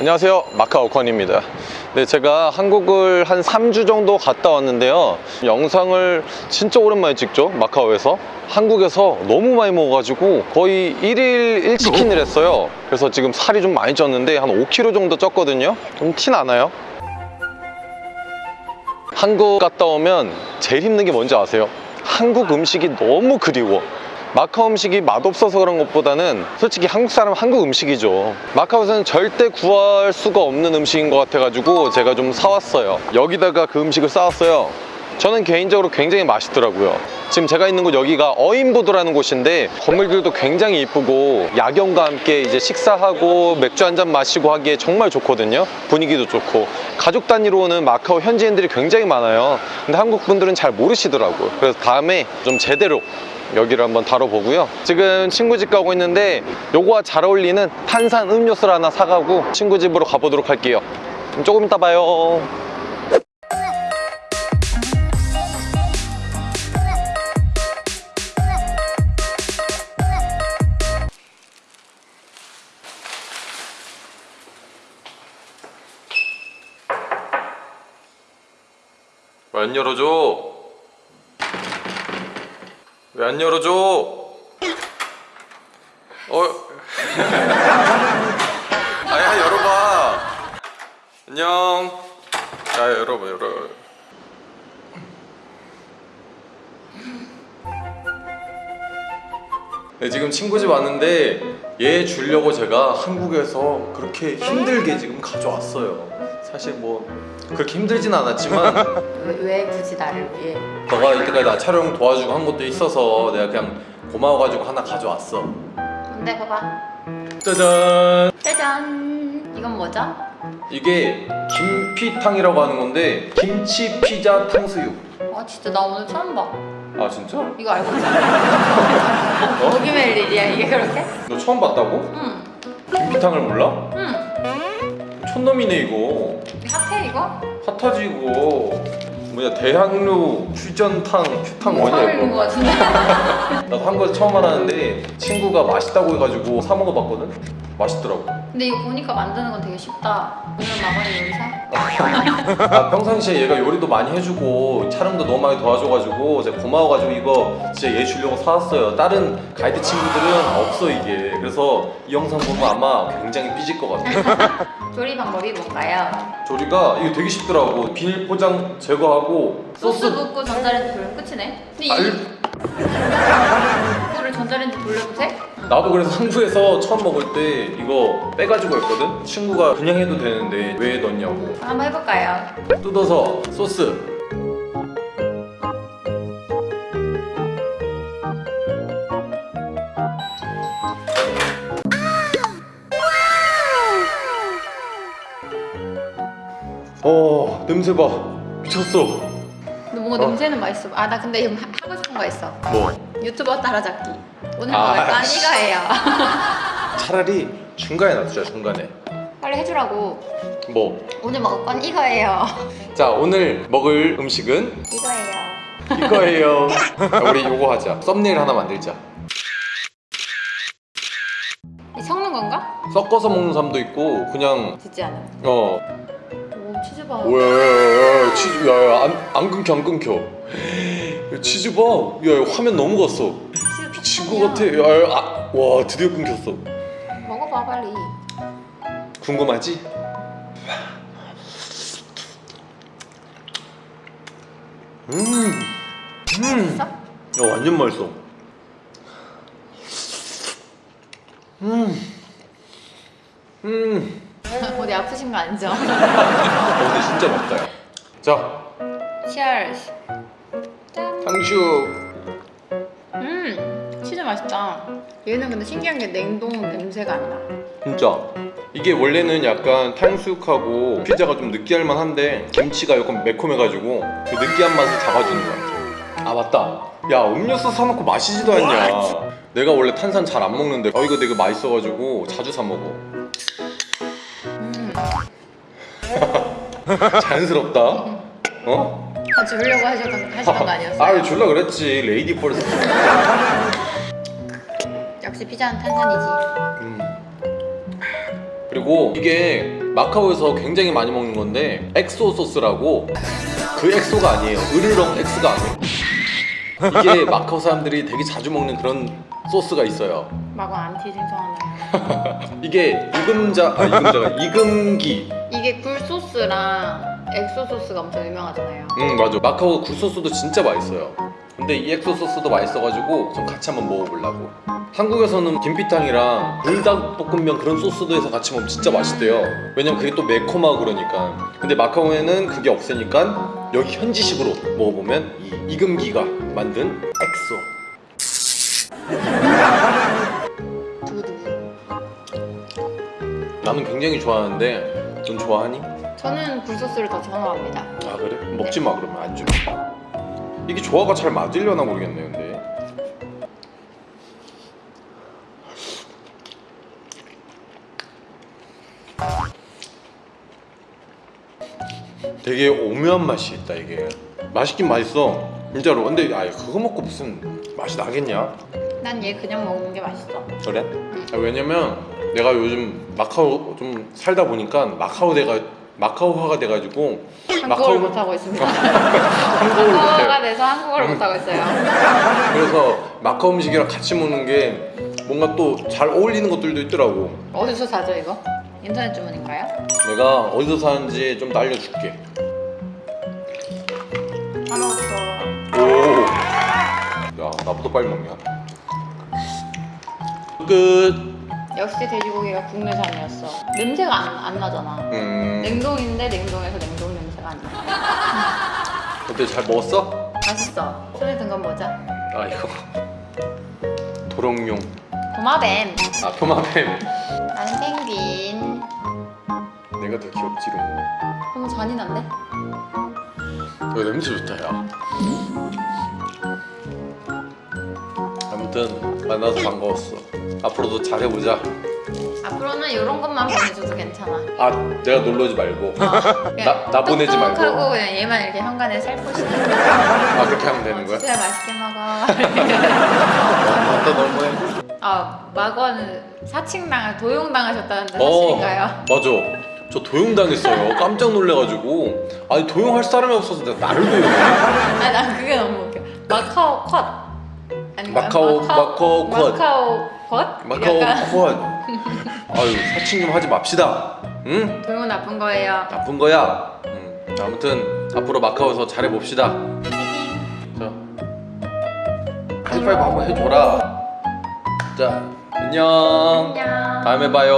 안녕하세요. 마카오컨입니다. 네, 제가 한국을 한 3주 정도 갔다 왔는데요. 영상을 진짜 오랜만에 찍죠 마카오에서? 한국에서 너무 많이 먹어가지고 거의 1일 1치킨을 했어요. 그래서 지금 살이 좀 많이 쪘는데 한 5kg 정도 쪘거든요. 좀 티 나나요? 한국 갔다 오면 제일 힘든 게 뭔지 아세요? 한국 음식이 너무 그리워 마카오 음식이 맛없어서 그런 것보다는 솔직히 한국 사람은 한국 음식이죠. 마카오에서는 절대 구할 수가 없는 음식인 것 같아가지고 제가 좀 사왔어요. 여기다가 그 음식을 싸왔어요 저는 개인적으로 굉장히 맛있더라고요. 지금 제가 있는 곳 여기가 어인보드라는 곳인데 건물들도 굉장히 이쁘고 야경과 함께 이제 식사하고 맥주 한 잔 마시고 하기에 정말 좋거든요. 분위기도 좋고. 가족 단위로 오는 마카오 현지인들이 굉장히 많아요. 근데 한국 분들은 잘 모르시더라고요. 그래서 다음에 좀 제대로 여기를 한번 다뤄보고요. 지금 친구 집 가고 있는데 요거와 잘 어울리는 탄산 음료수를 하나 사가고 친구 집으로 가보도록 할게요. 조금 이따 봐요 왜 안 열어줘? 왜 안 열어줘? 어? 아야 열어봐 안녕 야 열어봐 열어 네, 지금 친구 집 왔는데 얘 주려고 제가 한국에서 그렇게 힘들게 지금 가져왔어요 사실 뭐 그렇게 힘들진 않았지만 왜, 왜 굳이 나를 위해? 너가 이때까지 나 촬영 도와주고 한 것도 있어서 내가 그냥 고마워가지고 하나 가져왔어 근데 봐봐 짜잔 짜잔 이건 뭐죠? 이게 김피탕이라고 하는 건데 김치 피자 탕수육 아 진짜 나 오늘 처음 봐아 진짜? 이거 알고 있잖아 어? 목요일 일이야 이게 그렇게? 너 처음 봤다고? 응 김피탕을 몰라? 응. 촌놈이네 이거 핫해 이거? 핫하지 이거 뭐냐 대학로 퓨전탕 퓨탕 뭐냐 이거 거 같은데 나도 한거 처음 알았는데 친구가 맛있다고 해가지고 사 먹어봤거든? 맛있더라고 근데 이거 보니까 만드는 건 되게 쉽다 오늘 마건이 요리사? 아, 평상시에 얘가 요리도 많이 해주고 촬영도 너무 많이 도와줘가지고 제가 고마워가지고 이거 진짜 얘 주려고 사왔어요 다른 가이드 친구들은 없어 이게 그래서 이 영상 보면 아마 굉장히 삐질 것 같아 조리 방법이 뭔가요? 조리가 이거 되게 쉽더라고 비닐 포장 제거하고 소스 붓고 전자레인지 돌리면 끝이네 근데 알... 이- 이거를 전자레인지 돌려도 돼? 나도 그래서 한국에서 처음 먹을 때 이거 빼가지고 했거든? 친구가 그냥 해도 되는데 왜 넣냐고 한번 해볼까요? 뜯어서 소스 냄새 봐. 미쳤어. 근데 뭔가 어. 냄새는 맛있어. 아 나 근데 이거 하- 하고 싶은 거 있어. 뭐? 유튜버 따라잡기. 오늘 아, 먹을 건 씨. 이거예요. 차라리 중간에 놔두자 중간에. 빨리 해주라고. 뭐? 자 오늘 먹을 건 이거예요. 오늘 먹을 음식은? 이거예요. 이거예요. 자, 우리 요거 하자. 썸네일 하나 만들자. 이 섞는 건가? 섞어서 먹는 사람도 있고 그냥 듣지 않아. 어. 오 치즈 봐 오야 치즈 야 야 안, 안 끊겨 안 끊겨. 야, 치즈 봐야 화면 너무 갔어. 치즈. 거 같아. 야 야 아, 와 드디어 끊겼어. 먹어봐 빨리. 궁금하지? 음, 음, 있어? 야 완전 맛있어. 음, 음, 어디 아프신 거 아니죠? 어, 근데 진짜 맛있다. 야. 자, 짠 탕수육. 음, 치즈 맛있다 얘는 근데 신기한 게 냉동 냄새가 안 나 진짜 이게 원래는 약간 탕수육하고 피자가 좀 느끼할 만한데 김치가 약간 매콤해가지고 그 느끼한 맛을 잡아주는 것 같아 아 맞다 야 음료수 사놓고 마시지도 않냐 내가 원래 탄산 잘 안 먹는데 어 이거 되게 맛있어가지고 자주 사 먹어 자연스럽다. 어? 아, 주려고 하셨던, 하시던 거 아니었어요? 아 줄라 그랬지. lady first. 역시 피자는 탄산이지. 음. 그리고 이게 마카오에서 굉장히 많이 먹는 건데 XO 소스라고. 그 EXO가 아니에요. 으르렁 EXO가 아니에요. 이게 마카오 사람들이 되게 자주 먹는 그런 소스가 있어요. 마고 안티 생성하나요? 이게 이금자 아 이금자가 이금기 이게 굴소스랑 XO 소스가 엄청 유명하잖아요. 응 맞아. 마카오 굴소스도 진짜 맛있어요. 근데 이 XO 소스도 맛있어가지고 좀 같이 한번 먹어보려고. 한국에서는 김피탕이랑 불닭볶음면 그런 소스도 해서 같이 먹으면 진짜 맛있대요. 왜냐면 그게 또 매콤하고 그러니까. 근데 마카오에는 그게 없으니까 여기 현지식으로 먹어보면 이 이금기가 만든 엑소. 나는 굉장히 좋아하는데 넌 좋아하니? 저는 굴소스를 더 선호합니다. 아 그래? 먹지 마 그러면 안 주면 이게 조화가 잘 맞으려나 모르겠네 근데 되게 오묘한 맛이 있다 이게 맛있긴 맛있어 진짜로 근데 아 그거 먹고 무슨 맛이 나겠냐? 난 얘 그냥 먹는 게 맛있어. 그래? 아, 왜냐면 내가 요즘 마카오 좀 살다 보니까 마카오 내가 마카오화가 돼가지고 한국어를 못하고 있습니다. 한국어를 한국어가 돼서 한국어를 못하고 있어요. 그래서 마카오 음식이랑 같이 먹는 게 뭔가 또 잘 어울리는 것들도 있더라고 어디서 사죠 이거? 인터넷 주문인가요? 내가 어디서 사는지 좀더 알려줄게 하나부터 오. 야 나보다 빨리 먹냐 끝 역시 돼지고기가 국내산이었어. 냄새가 안, 안 나잖아. 음. 냉동인데 냉동에서 냉동 냄새가 안 나. 어때 잘 먹었어? 맛있어. 손에 든 건 뭐죠? 아 이거 도롱뇽 도마뱀. 아 토마뱀 나는 펭귄. 내가 더 귀엽지롱 너무 잔인한데? 이거 냄새 좋다 야 아무튼 만나서 반가웠어 앞으로도 잘해보자 앞으로는 이런 것만 보내줘도 괜찮아. 아 내가 놀러 오지 말고 나- 나 보내지 말고. 똑똑하고 그냥 얘만 이렇게 현관에 살포시. 아 그렇게 하면 되는 거야? 진짜 맛있게 먹어. 맞다 너무해 아 마거는 사칭당을 도용당하셨다는데 어 사실인가요? 맞아 저 도용당했어요 깜짝 놀래가지고 아니 도용할 사람이 없어서 내가 나를 도용해 아니 난 그게 너무 웃겨. 마카오 컷. 마카오- 마카오 컷. 마카오 컷? 마카오 콘 아유 사칭 좀 하지 맙시다 응? 도용 나쁜 거예요. 나쁜 거야 응. 아무튼 앞으로 마카오에서 잘해봅시다 자 하이파이브 한번 해줘라 자 안녕 안녕. 다음에 봐요